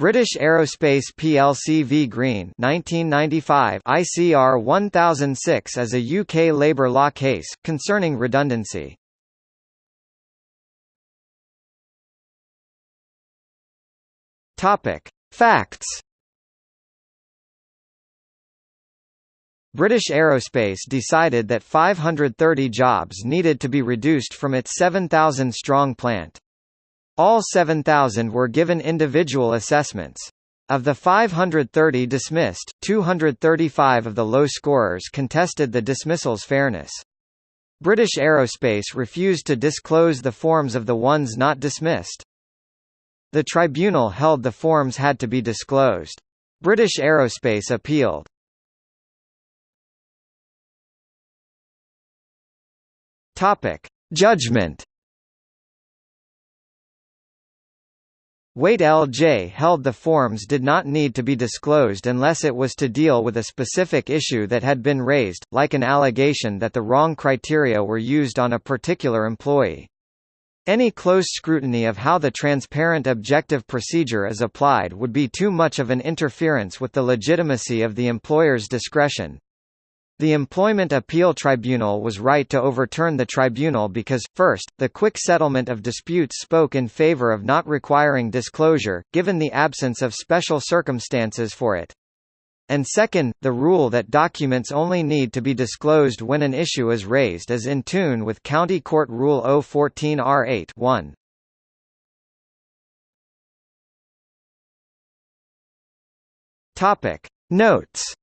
British Aerospace plc v Green 1995 ICR 1006 as a UK labour law case, concerning redundancy. Facts British Aerospace decided that 530 jobs needed to be reduced from its 7,000-strong plant. All 7,000 were given individual assessments. Of the 530 dismissed, 235 of the low scorers contested the dismissal's fairness. British Aerospace refused to disclose the forms of the ones not dismissed. The tribunal held the forms had to be disclosed. British Aerospace appealed. Topic: Judgment Waite L.J. held the forms did not need to be disclosed unless it was to deal with a specific issue that had been raised, like an allegation that the wrong criteria were used on a particular employee. Any close scrutiny of how the transparent objective procedure is applied would be too much of an interference with the legitimacy of the employer's discretion. The Employment Appeal Tribunal was right to overturn the tribunal because, first, the quick settlement of disputes spoke in favor of not requiring disclosure, given the absence of special circumstances for it. And second, the rule that documents only need to be disclosed when an issue is raised is in tune with County Court Rule 014 R8 1. Topic. Notes